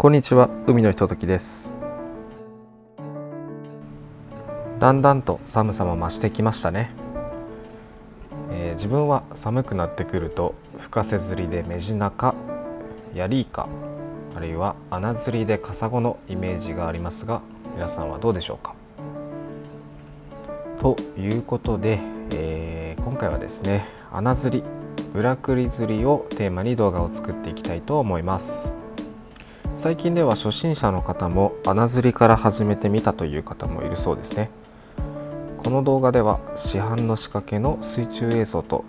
こんにちは海のひとときです。だんだんと寒さも増してきましたね、えー、自分は寒くなってくると深瀬釣りでメジナカヤリイカあるいは穴釣りでカサゴのイメージがありますが皆さんはどうでしょうか？ということで、えー、今回はですね穴釣り裏クリ釣りをテーマに動画を作っていきたいと思います。最近では初心者の方も穴釣りから始めてみたという方もいるそうですね。この動画では市販の仕掛けの水中映像と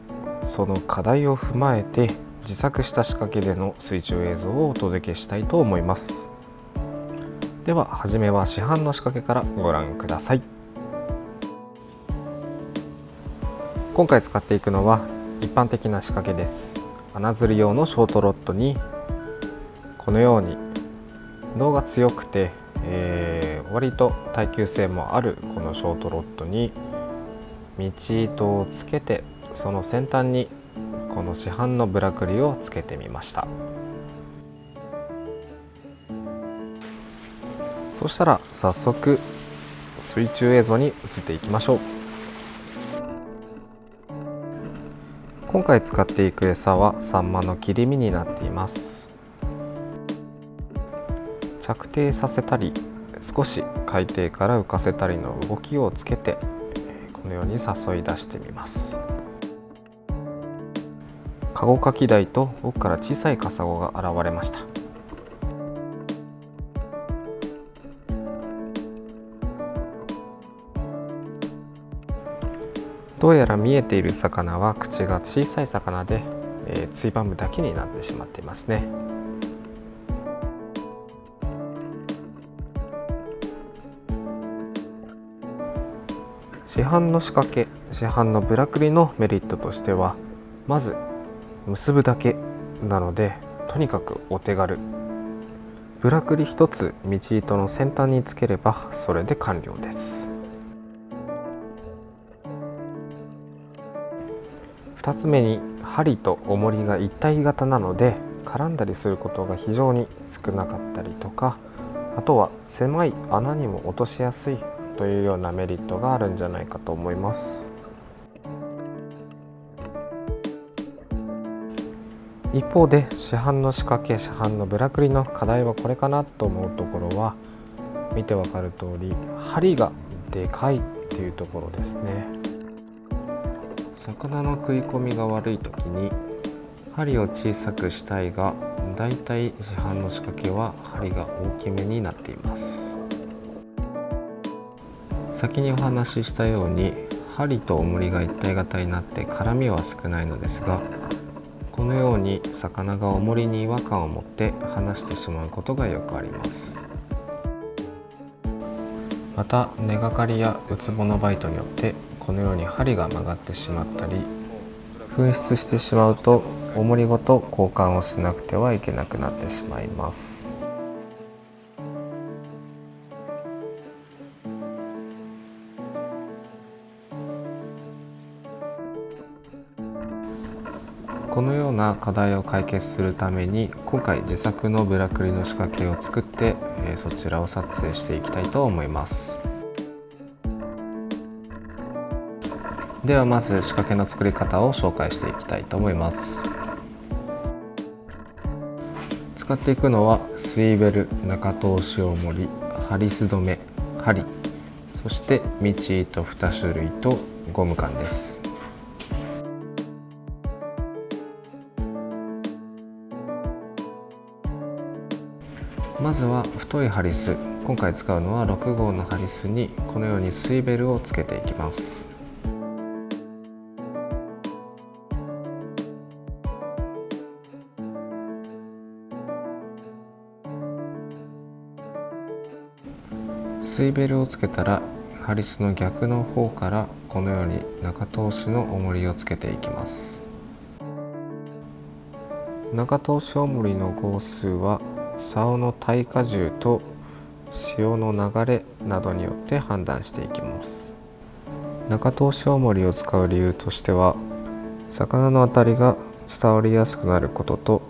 その課題を踏まえて自作した仕掛けでの水中映像をお届けしたいと思います。では初めは市販の仕掛けからご覧ください。今回使っていくのは一般的な仕掛けです。穴釣り用のショートロッドにこのように脳が強くて、えー、割と耐久性もあるこのショートロッドに道糸をつけてその先端にこの市販のブラクリをつけてみました。そしたら早速水中映像に移っていきましょう。今回使っていく餌はサンマの切り身になっています。着底させたり少し海底から浮かせたりの動きをつけてこのように誘い出してみます。カゴカキダイと奥から小さいカサゴが現れました。どうやら見えている魚は口が小さい魚で、えー、ツイバムだけになってしまっていますね。市販の仕掛け市販のブラクリのメリットとしてはまず結ぶだけなのでとにかくお手軽。ブラクリ1つ道糸の先端につければそれで完了です。2つ目に針と重りが一体型なので絡んだりすることが非常に少なかったりとかあとは狭い穴にも落としやすいというようなメリットがあるんじゃないかと思います。一方で市販の仕掛け市販のブラクリの課題はこれかなと思うところは見てわかる通り針がでかいっていうところですね。魚の食い込みが悪い時に針を小さくしたいがだいたい市販の仕掛けは針が大きめになっています。先にお話ししたように針と重りが一体型になって絡みは少ないのですがこのように魚が重りに違和感を持って離してしまうことがよくありますまた根がかりやウツボのバイトによってこのように針が曲がってしまったり紛失してしまうと重りごと交換をしなくてはいけなくなってしまいます。このような課題を解決するために今回自作のブラクリの仕掛けを作ってそちらを撮影していきたいと思います。ではまず仕掛けの作り方を紹介していきたいと思います。使っていくのはスイベル中通し大盛りハリス止め針そして道糸2種類とゴム管です。まずは太いハリス。今回使うのは6号のハリスにこのようにスイベルをつけていきます。スイベルをつけたらハリスの逆の方からこのように中通しの重りをつけていきます。中通し重りの号数は竿の耐荷重と潮の流れなどによって判断していきます。中通し重りを使う理由としては魚の当たりが伝わりやすくなることと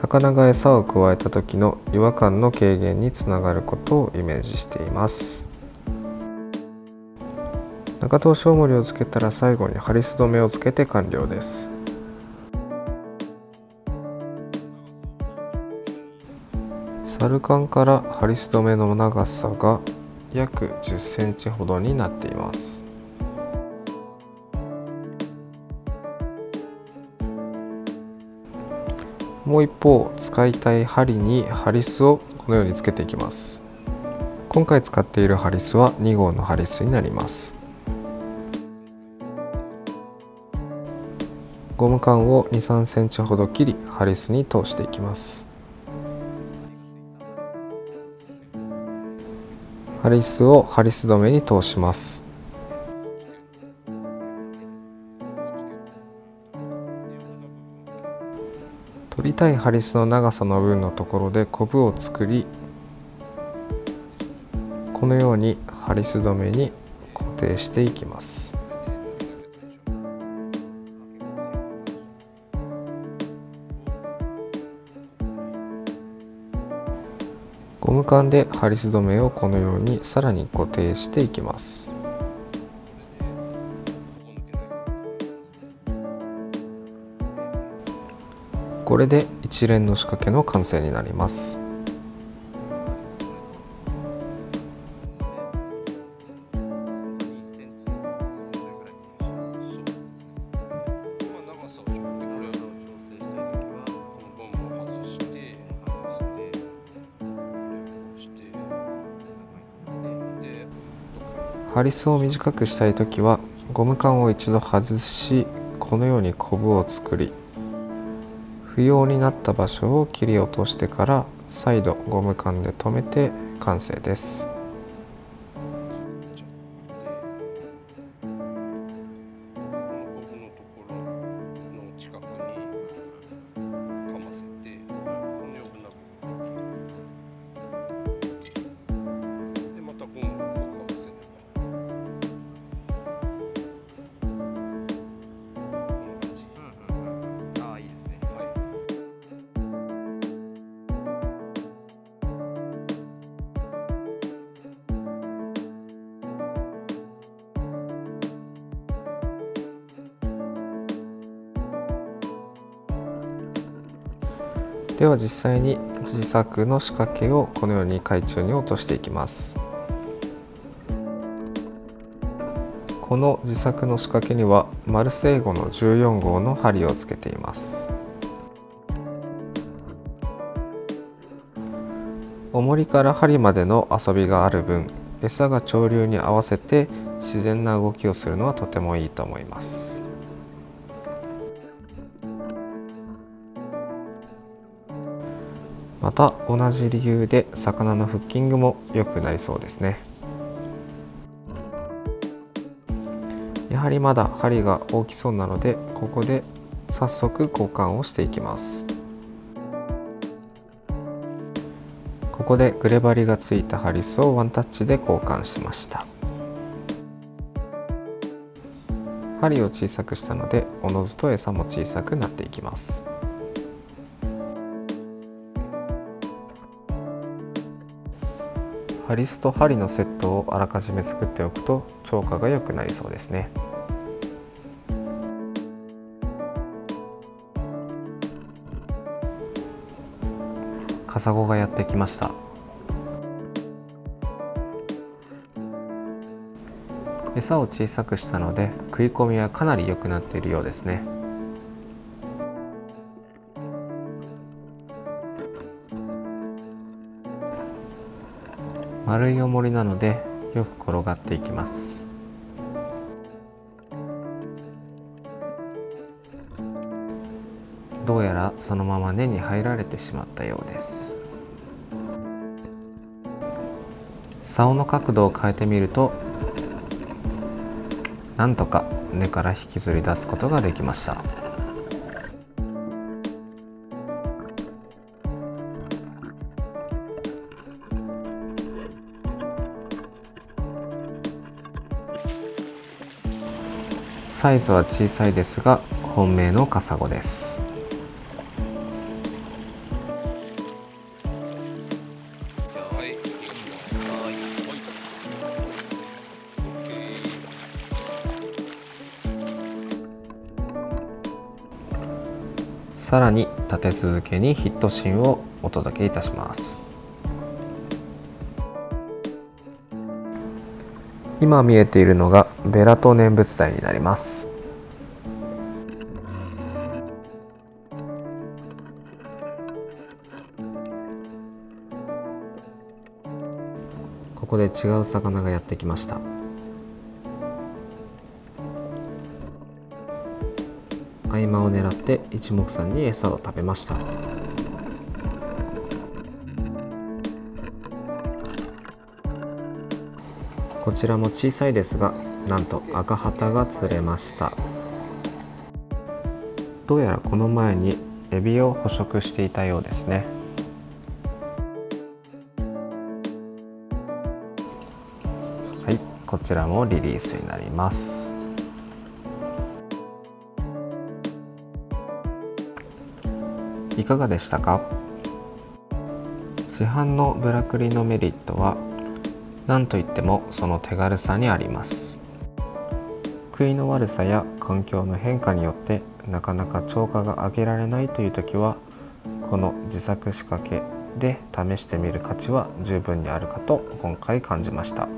魚が餌を加えた時の違和感の軽減につながることをイメージしています。中通しおもりをつけたら最後にハリス止めをつけて完了です。サルカンからハリス止めの長さが約10センチほどになっています。もう一方使いたい針にハリスをこのようにつけていきます。今回使っているハリスは2号のハリスになります。ゴム管を2、3センチほど切りハリスに通していきます。ハリスをハリス止めに通します。取りたいハリスの長さの分のところでコブを作りこのようにハリス止めに固定していきます。ゴム管でハリス止めをこのようにさらに固定していきます。これで一連の仕掛けの完成になります。ハリスを短くしたい時はゴム管を一度外しこのようにコブを作り不要になった場所を切り落としてから再度ゴム管で留めて完成です。では実際に自作の仕掛けをこのように海中に落としていきます。この自作の仕掛けにはマルセイゴの14号の針をつけています。重りから針までの遊びがある分餌が潮流に合わせて自然な動きをするのはとてもいいと思います。また同じ理由で魚のフッキングも良くなりそうですね。やはりまだ針が大きそうなのでここで早速交換をしていきます。ここでグレバリがついたハリスをワンタッチで交換しました。針を小さくしたのでおのずと餌も小さくなっていきます。ハリスと針のセットをあらかじめ作っておくと超過が良くなりそうですね。カサゴがやってきました。餌を小さくしたので食い込みはかなり良くなっているようですね。丸い重りなのでよく転がっていきます。どうやらそのまま根に入られてしまったようです。竿の角度を変えてみるとなんとか根から引きずり出すことができました。サイズは小さいですが本命のカサゴです。さらに立て続けにヒットシーンをお届けいたします。今見えているのがベラト念仏台になります。ここで違う魚がやってきました。合間を狙って一目散に餌を食べました。こちらも小さいですがなんと赤旗が釣れました。どうやらこの前にエビを捕食していたようですね。はいこちらもリリースになります。いかがでしたか？市販のブラクリのメリットは何といってもその手軽さにあります食いの悪さや環境の変化によってなかなか超過が上げられないという時はこの自作仕掛けで試してみる価値は十分にあるかと今回感じました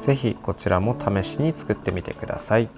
是非こちらも試しに作ってみてください。